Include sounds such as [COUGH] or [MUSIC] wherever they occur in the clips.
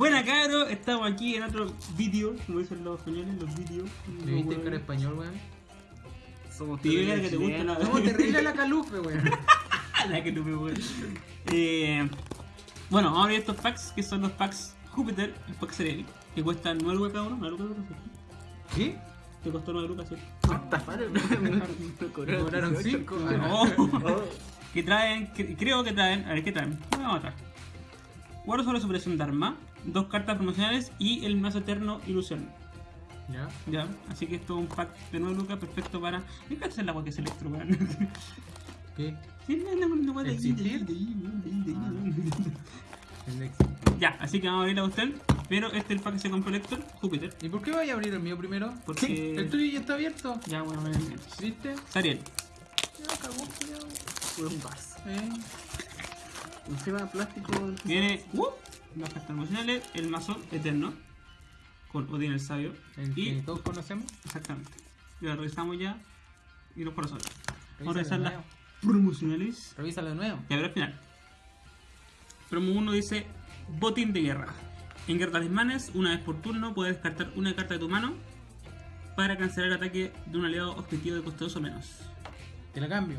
Buena cabros, estamos aquí en otro vídeo, como dicen los españoles, los vídeos. ¿Le viste el cara español, weón? Somos Te [LAUGHS] que te gusta chilenos. la ¿Cómo terrible la calupe, weón? La que tuve, weón. Eh, bueno, vamos a abrir estos packs que son los packs Júpiter, el pack Cerelli, que cuestan 9 lucas cada uno, 9 lucas cada uno. ¿Qué? Te costó 9 lucas, ¿cierto? [LAUGHS] Cobraron Cobraron 18, cinco, weón. Oh. [LAUGHS] Oh. que traen, que- creo que traen, a ver qué traen, ¿qué vamos a traer? Guardo sobre superación Dharma, dos cartas promocionales y el mazo eterno Ilusión. Ya. Ya, así que esto es un pack de 9 lucas perfecto para. ¿Qué es el agua que es electro, weón? [LAUGHS] ¿Qué? Ex. Ya, así que vamos a abrir a usted, pero este es el pack que se compró Elector, Júpiter, ¿Y por qué vaya a abrir el mío primero? porque... El tuyo ya está abierto. Ya, bueno, ¿Viste? Sariel, Ya cagó, un Barça. Eh. Encima plástico. viene uh, las cartas emocionales, el mazo eterno, con Odin el Sabio, El y... que todos conocemos. Exactamente. Y lo revisamos ya, y los corazones. Vamos a revisar las promocionales. Revísalo de nuevo. Y a ver al final. Promo 1 dice Botín de guerra. En guerra talismanes, una vez por turno, puedes descartar una carta de tu mano para cancelar el ataque de un aliado objetivo de coste 2 o menos. Te la cambio.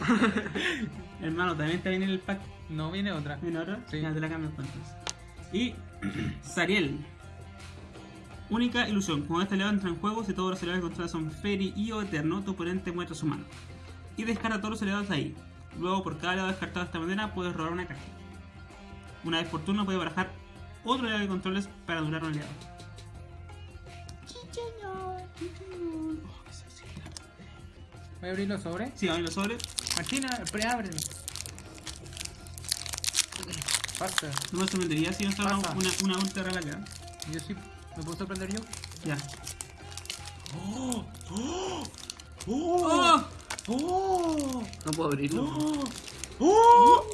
[LAUGHS] Hermano, también te viene el pack. No viene otra. ¿Viene otra? Sí. Ya te la cambio entonces. Y [CLEARS THROAT] Sariel. Única ilusión. Cuando este aliado entra en juego, si todos los aliados que controlas son Fairy y o Eterno, tu oponente muestra su mano. Y descarta todos los aliados de ahí. Luego, por cada aliado descartado de esta manera, puedes robar una carta. Una vez por turno, puedes barajar otro aliado que controles para durar un. Oh, sexy. Voy a abrir los sobres. Sí, abrí los sobres. Martina, preábrelo. Pasa. No me sorprendería si salga Pasa. una, una ultra rara acá. Yo sí. ¿Me puedo sorprender yo? Ya. ¡Oh! ¡Oh! ¡Oh! ¡Oh! No puedo abrirlo. ¡Oh!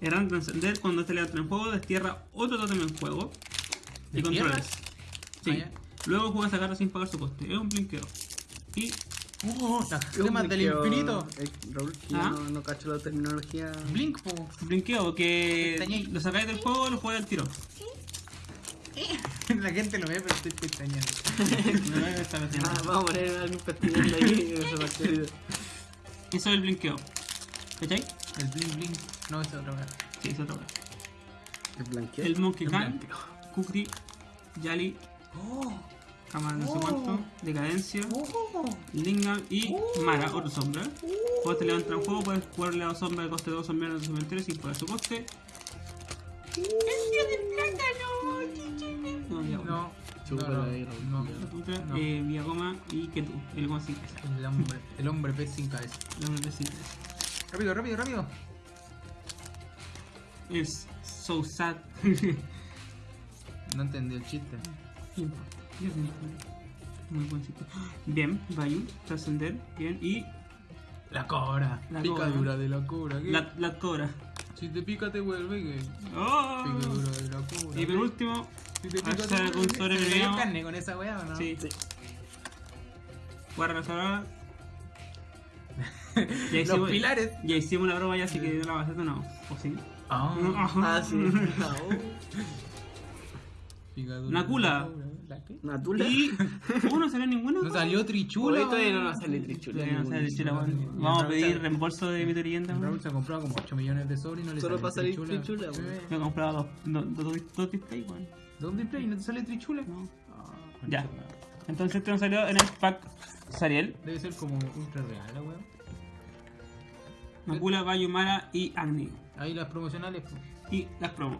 Erran trascender cuando este le en juego, destierra otro totem en juego. Y controles. Sí. Ah. Luego juega esta carta sin pagar su coste. Es un blinkeo. Y ¡Oh! Las gemas del blinqueo. infinito. Eh, Raúl, que Ah. yo no, no cacho la terminología. Blink, po. blinkeo que lo sacáis del juego y lo jugáis al tiro. [LAUGHS] La gente lo ve, pero estoy pestañeando. [LAUGHS] No es esta versión. Ah, vamos a poner a alguien pestañeando ahí. [LAUGHS] Eso es el blinkeo. ¿Cachai? El blink blink. No, es otra vez. Sí, es otra cosa. El blanqueo. El Monkey blanqueo. Kukri, Yali, ¡Oh! Kama no sé cuánto, Decadencia. Lingam y Mara, otro sombra. Cuando te levanta en juego, puedes jugarle a la sombra de coste 2 o menos de su cementerio sin pagar su coste. ¡El día del plátano! No, ya, bueno. No. No, no, no. eh, Villagoma y Ketu, el Goma sin cabeza. El hombre, el hombre pez sin cabeza. La hombre de sin cabeza. Rápido, rápido, rápido. Es so sad. No entendí el chiste. [LAUGHS] No importa, yo sí entiendo. Muy buen sitio. Bien, Bayou, trascender, bien. Y La cobra. La Picadura de la cobra. ¿qué? la, la cobra. Si te pica te vuelve que. ¡Oh! Picadura de la cobra. Y por último, Si te pica Hasta te vuelve con que- sobre ¿Se le premiado. cayó carne con esa weá o no? sí. Sí. Guarda la [LAUGHS] Ya Los hicimos, pilares. ya hicimos la broma ya, así que no la vas a hacer no. ¿O sí? Ah. [LAUGHS] Ah, sí. [LAUGHS] Ah, oh. Nakula. Natula. Y... ¿Cómo no salió ninguno? No salió trichula. todavía no nos sale trichula. No sale Trichula, Vamos a pedir reembolso de mi leyenda. Raúl se ha comprado como 8 millones de sobres y no le Solo sale para salir trichula. Me he comprado dos, dos, dos, dos displays, weón. ¿Dónde play? ¿No te sale trichula? No. Ah, Ya. Entonces este nos salió en el pack Sariel, Debe ser como ultra real, la weón. Makula, Bayo, Mara y Agni. Ahí las promocionales, pues. Y las promo.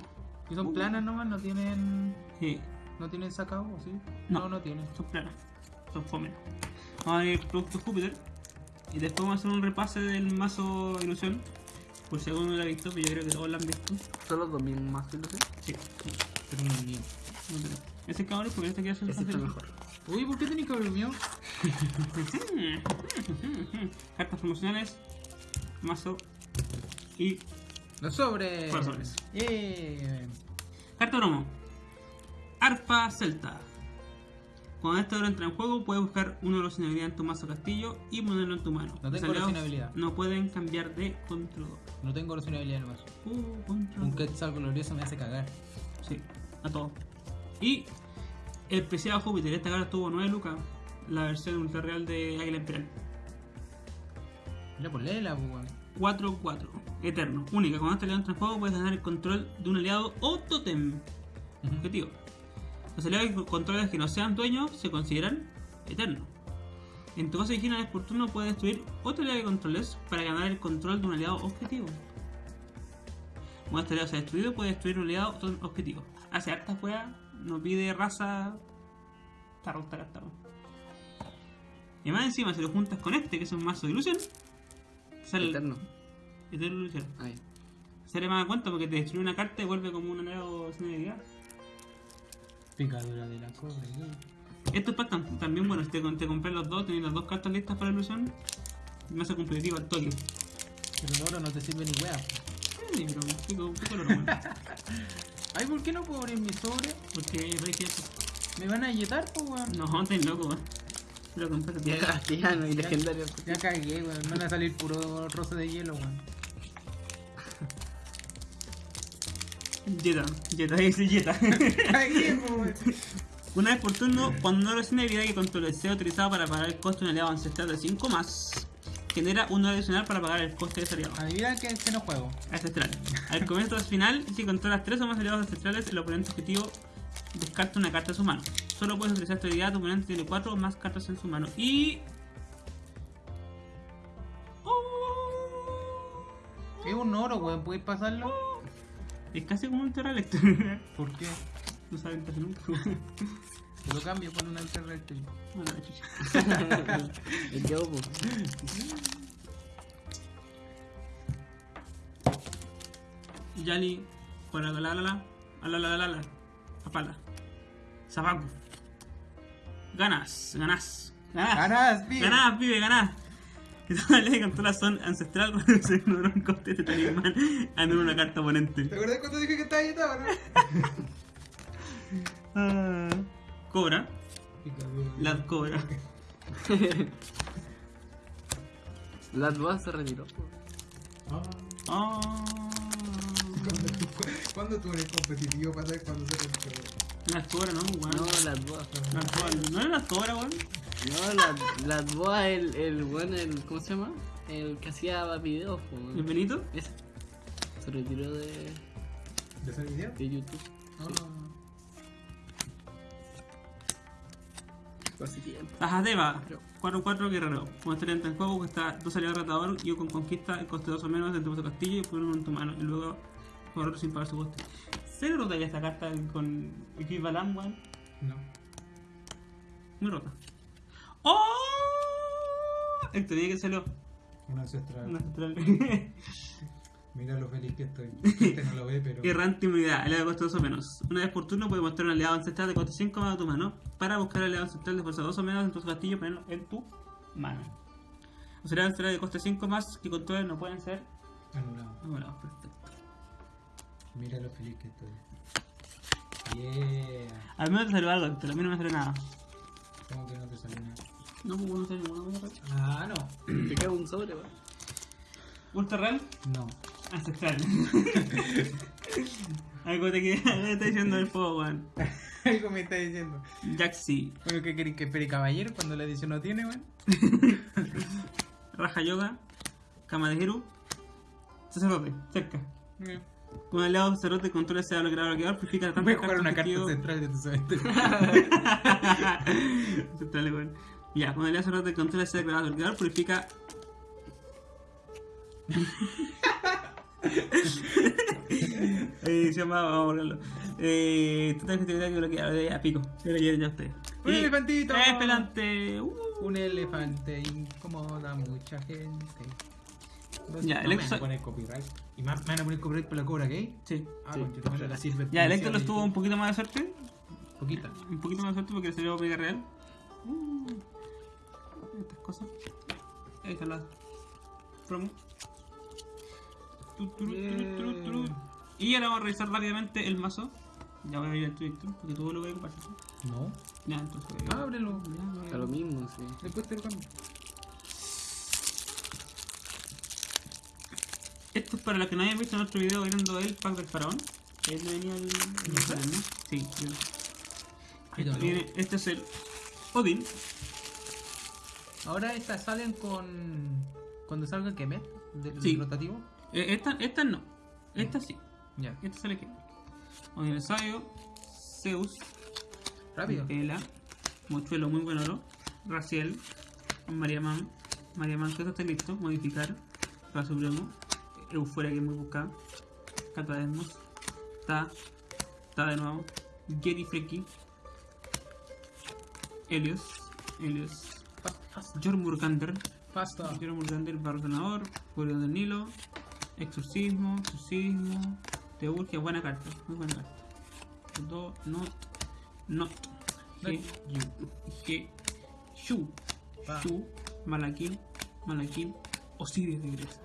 Que son planas nomás, no tienen. Sí, No tienen sacado, ¿o ¿sí? No. No, no tienen. son planas. Son fome. Vamos a ver el producto Júpiter. Y después vamos a hacer un repase del mazo ilusión. Por si alguno no lo ha visto, pero yo creo que todos lo han visto. Solo dos mil más que lo sé. Sí. Pero no es mío. no tengo. Ese cabrón porque este hacer Ese está mejor. Uy, ¿por qué tenéis que abrir el mío? [LAUGHS] Cartas promocionales, mazo y Los sobres. Corazones. Yeah. carta promo. Arpa Celta. Cuando este oro entra en juego, puedes buscar uno de los sin habilidad en tu mazo castillo y ponerlo en tu mano. No tengo habilidad. No pueden cambiar de controlador. No tengo habilidad en el mazo. Uh, Un controlador. Quetzal glorioso me hace cagar. Sí, a todo. Y el preciado Júpiter, esta carta tuvo 9 lucas. La versión ultra real de Águila Imperial. Mira, pues, weón. 4-4. Eterno. Única. Cuando este aliado entra en juego, puedes ganar el control de un aliado o totem. Ujú. Objetivo. Los aliados que controles que no sean dueños se consideran eternos. En tu fase original por turno puedes destruir otro aliado que controles para ganar el control de un aliado objetivo. Cuando este aliado sea destruido, puedes destruir un aliado objetivo. Hace harta juega, no pide raza. Está rota weón. Y más encima, si lo juntas con este, que es un mazo de ilusión, sale Eterno. Eterno ilusión. Ahí. Se le más cuenta porque te destruye una carta y vuelve como un aliado sin habilidad. Picadura de la cobre. Estos packs tam- también, bueno, si te, te compré los dos, tenés las dos cartas listas para la ilusión, me hace competitivo al toque. Pero el oro no te sirve ni wea. Sí, pero pico, pico lo bueno. Ay, ¿por qué no puedo abrir mi sobre? Porque veis que esto. Me van a yetar, pues, weón. No, estás loco, weón. Lo compré Ya castellano y legendario. Ya cagué, weón. Me van a salir puro roce de hielo, weón. Jetta, Jetta, [LAUGHS] dice Jetta. Una vez por turno, cuando no sin habilidad que controle sea utilizado para pagar el coste de un aliado ancestral de 5 más, genera uno adicional para pagar el coste de ese aliado. Adivina que, que no juego. Ancestral. Al comienzo del final, si controlas 3 o más aliados ancestrales, el oponente objetivo descarta una carta de su mano. Solo puedes utilizar esta habilidad, tu oponente tiene 4 o más cartas en su mano. Y. Es un oro, weón. ¿Puedes pasarlo? Es casi como un Terra. [LAUGHS] ¿Por qué? no saben casi nunca. [LAUGHS] Te lo cambio [LAUGHS] por alterna eléctrica. Bueno. El yo. Yali, para la la la la, a la la la la la, apala. Sabaku. Ganas, ganas, ganas. ¡Ganas, pibe! Ganás, pibe, ganás. Y todas las leyes de controla son ancestral [LAUGHS] cuando se ignora un coste de talismán anula una carta oponente. ¿Te acuerdas cuando dije que estaba yetado, no? [LAUGHS] Ah, cobra, la cobra. [LAUGHS] Las dudas se retiró. Ah, ¿Cuándo tú eres competitivo para saber cuándo se retiró? la cobra, no, weón. No, las dudas. La cobra, ¿No era la cobra, weón? No, las las dudas, el, el buen, el, ¿cómo se llama? El que hacía videos, po, ¿El Benito? Ese. Se retiró de, ¿De ese video? de YouTube. Fue hace tiempo. Tajadeva, 4-4 guerrero. Este entra en juego, cuesta 2 aliados ratador y con conquista el coste 2 o menos de tu castillo y ponerlo en tu mano. Y luego por otro sin pagar su coste. ¿Se rota ya esta carta con Equivalent, weón? No. Muy rota. ¡Oh! Héctor, dije que salió. Un ancestral. Una central. [LAUGHS] Mira lo feliz que estoy. Este no lo ve, pero. Errante inmunidad, aliado de coste 2 o menos. Una vez por turno puedes mostrar un aliado ancestral de coste 5 más de tu mano para buscar aliado ancestral de fuerza 2 o menos en tu castillo y ponerlo en tu mano. Los aliados ancestrales de coste 5 más que controles no pueden ser Anulado. anulados. Perfecto. Mira lo feliz que estoy. Yeah. Al menos te salió algo, Héctor, a mí no me salió nada. ¿Cómo que no te salió nada? No, pues no salió ninguna cosa. Ah, no. Te queda un sobre, weón. Ultra Real, No. ancestral. [LAUGHS] algo te queda, algo te está diciendo el fuego, weón. [LAUGHS] Algo me está diciendo. Jaxi, Bueno, ¿qué queréis que espere caballero cuando la edición no tiene, weón? [LAUGHS] Raja Yoga, Kama de Hiru, Sacerdote, cerca. Eh, Con el aliado sacerdote controla ese bloqueador bloqueador, purifica Voy a jugar una carta central de tu cementerio. Central, weón. Ya, con el aliado sacerdote controla ese bloqueador bloqueador, purifica. eh, se llama, vamos a borrarlo. Eh, total efectividad que bloquea, ya pico. Ya lo ya ustedes. ¡Un Y- elefantito! ¡Eh, pelante! Uh. Un elefante incomoda a mucha gente. Ya, no el me van a poner copyright. ¿Y más- me van a poner copyright por la cobra gay? Sí. Ah, Sí. concha, la sirve. Ya, el Héctor lo estuvo un poquito más de suerte. Poquita. Un poquito más de suerte porque le salió pega real. Uh, estas cosas. Ahí están las promo. Tu, turu, turu, turu, turu. Y ahora vamos a revisar rápidamente el mazo. Ya voy a abrir el Twitter, porque tú lo voy a ¿cierto? No. Ya, entonces Ábrelo. Ya, A lo mismo, sí. Después te lo cambio. Esto es para los que no hayan visto nuestro video viendo el pack del faraón. Ahí le venía el, ¿no? Sí, don't know. Viene- este es el Odin. Ahora estas salen con. Cuando salga Kemet del Sí. rotativo. Eh, Esta, esta no. Esta sí. Ya. Esta sale aquí. Odin el sabio. Zeus. Rápido. Ela. Mochuelo muy buen oro. Raciel. Mariaman. Mariaman, que esto está listo. Modificar. Para Supremo. Euforia que es muy buscada. Catademos. Ta. Ta de nuevo. Gary Freki. Helios. Helios. Jormurgander. Pasta. Jormurgander, Bardenador. Furia del Nilo. Exorcismo. Exorcismo. Teurgia. Buena carta. Muy buena carta. Do, not. Not. G. G. Shu. Shu. Malakin. Malakin. Osiris regresa.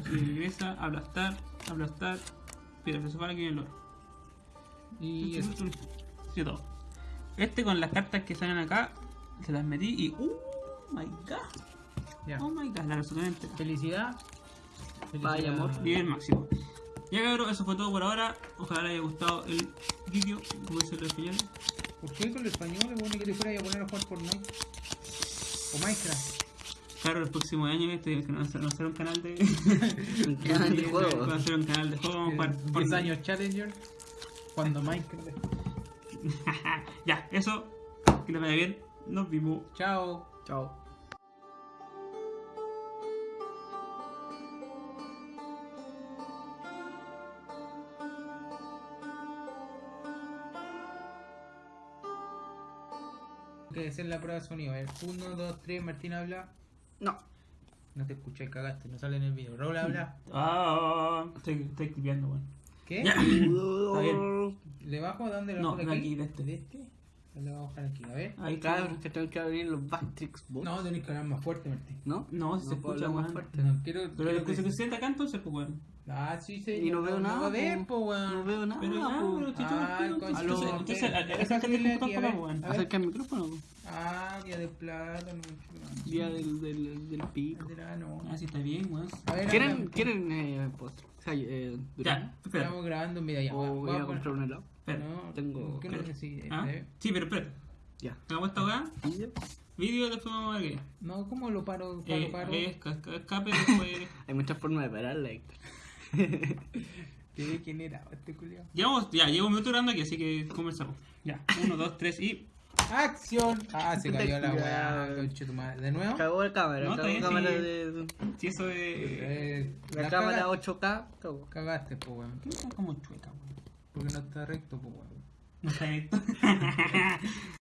Osiris regresa. Ablastar. Ablastar. Piedra filosofal aquí en el oro. Y eso. Sí, todo. Este con las cartas que salen acá, se las metí y. ¡Uh! My god. Ya. Oh my god, la resolví entera. Felicidad. Vaya, amor. Nivel máximo. Ya cabrón, eso fue todo por ahora. Ojalá les haya gustado el vídeo, como dice el español. ¿Por qué con el español es bueno que te fuera a poner a jugar Fortnite? O Minecraft. Claro, el próximo año este, a hacer un canal de. [LAUGHS] [LAUGHS] Un canal de Vamos a hacer un canal de juego. Vamos a jugar 10 Fortnite. años Challenger. Cuando Minecraft. [LAUGHS] ya, eso. Que les vaya bien. Nos vimos. Chao. Chao. Que hacer la prueba de sonido. A ver, 1, 2, 3, Martín habla. No. No te escuché, cagaste, no sale en el video. Raúl habla. Ah, estoy, estoy clipeando, weón. ¿Qué? Está bien. ¿Le bajo? ¿A dónde le No, bajo? de aquí, de este. ¿De este? Le voy a bajar aquí, a ver. Ahí está. Cabros, que tengo que abrir los Backtrix Bots. No, tenés que hablar más fuerte, Martín. ¿No? No, si se puedo escucha, más fuerte. No, quiero, Pero quiero lo que se sienta acá entonces, pues, weón. Ah, sí, sí. Y no veo nada, No po. weón. Veo nada. Pero ya, po. pero te Ah, entonces, acércate el weón. Ver. Acerca el micrófono. Ah, día de plata, no. Día del, del, del pico. no. Ah, sí, está bien, weón. ¿Quieren. ¿quieren eh, postre? O sea, eh, Ya, espera. Estamos grabando, mira, ya. ¿O voy voy a comprar un helado? espera. No, Tengo- ¿qué no espera. necesita? ¿Ah? Eh, Sí, pero espera. Ya. Hagamos esta weá. Vídeo, después vamos a ver qué. No, ¿cómo lo paro? Paro, Eh, paro. es ca- ca- escape, después. [LAUGHS] Hay muchas formas de pararla, Héctor. [LAUGHS] ¿Qué degenerado este culiao. Llevamos, ya, llevo un minuto grabando aquí, así que comenzamos. Ya, uno, dos, tres y. ¡Acción! Ah, se cayó la weá, conche tu madre. ¿De nuevo? Cagó la cámara. No, cagó está la bien, cámara sí. de. Si eso de. Eh, La, la cámara caga- 8K, cagó. Cagaste, po, weón. ¿Qué está como chueca, weón? Porque no está recto, po, weón. No está esto. [LAUGHS]